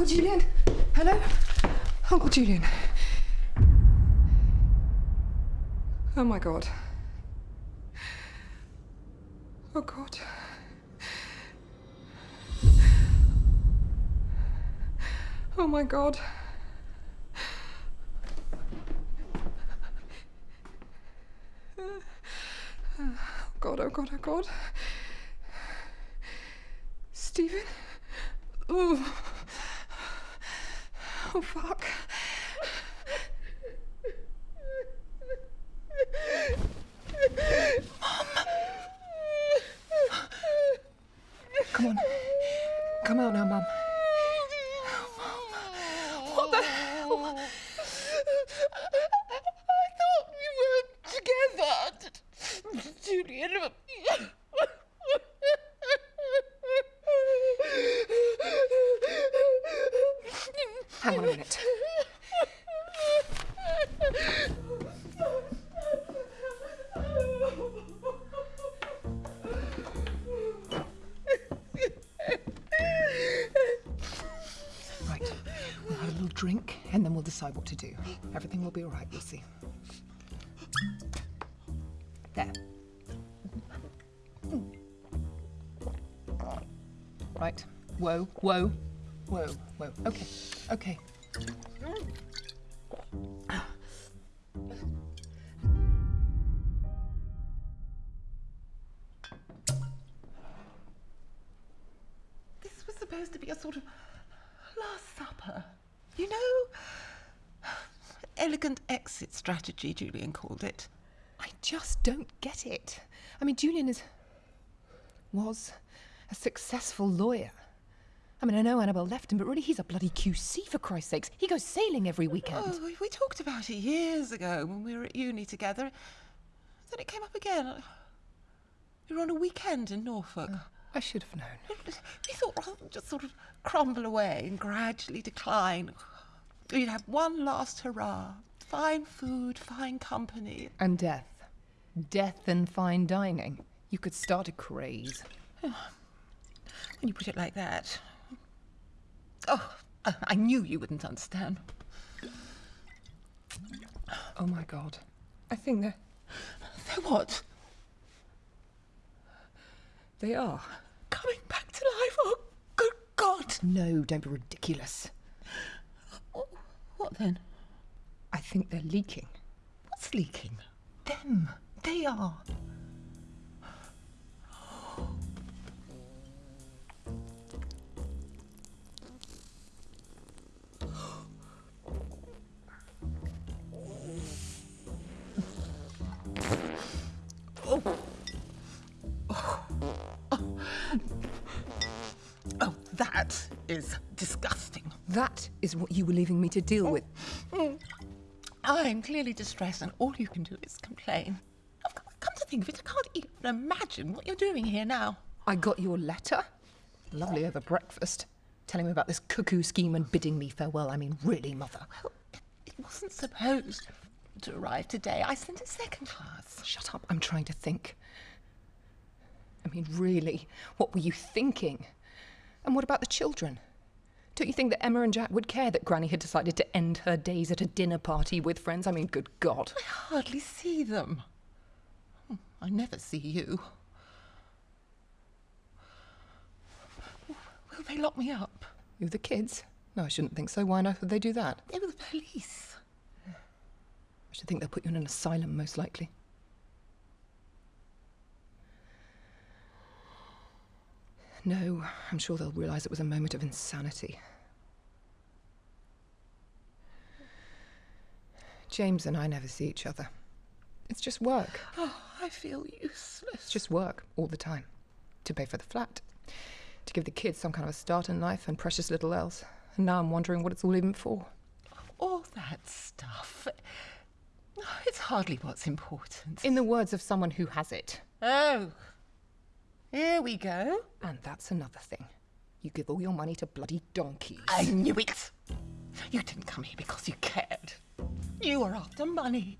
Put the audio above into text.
Uncle Julian? Hello? Uncle Julian. Oh my god. Oh god. Oh my god. Oh god, oh god, oh god. Stephen? Oh. Oh fuck. Come on. Come out now, Mum. What the hell? I thought we were together. Julian. Hang on a minute. Right. We'll have a little drink and then we'll decide what to do. Everything will be all right, you'll see. There. Hmm. Right. Whoa, whoa, whoa, whoa. Okay, okay. This was supposed to be a sort of last supper. You know? Elegant exit strategy, Julian called it. I just don't get it. I mean, Julian is. was a successful lawyer. I mean, I know Annabelle left him, but really, he's a bloody QC for Christ's sakes. He goes sailing every weekend. Oh, we- talked about it years ago when we were at uni together. Then it came up again. We were on a weekend in Norfolk. Oh, I should have known. We thought rather than just sort of crumble away and gradually decline, we'd have one last hurrah. Fine food, fine company. And death. Death and fine dining. You could start a craze. When you put it like that. Oh, I- knew you wouldn't understand. Oh my god. I think they're. So what? They are. Coming back to life? Oh, good God! No, don't be ridiculous. What then? I think they're leaking. What's leaking? Them. They are. Is disgusting. That is what you were leaving me to deal with. Mm. I'm clearly distressed, and all you can do is complain. I've come to think of it, I can't even imagine what you're doing here now. I got your letter. Lovely over breakfast. Telling me about this cuckoo scheme and bidding me farewell. I mean, really, mother. Well, it, it wasn't supposed to arrive today. I sent it second class. Shut up. I'm trying to think. I mean, really, what were you thinking? And what about the children? Don't you think that Emma and Jack would care that Granny had decided to end her days at a dinner party with friends? I mean, good God. I hardly see them. Hmm, I never see you. Will they lock me up? You the kids? No, I shouldn't think so. Why on earth would they do that? They were the police. I should think they'll put you in an asylum, most likely. No, I'm sure they'll realise it was a moment of insanity. James and I never see each other. It's just work. Oh, I feel useless. It's just work all the time. To pay for the flat, to give the kids some kind of a start in life, and precious little else. And now I'm wondering what it's all even for. All that stuff. It's hardly what's important. In the words of someone who has it. Oh, here we go. And that's another thing. You give all your money to bloody donkeys. I knew it. You didn't come here because you cared. You were after money.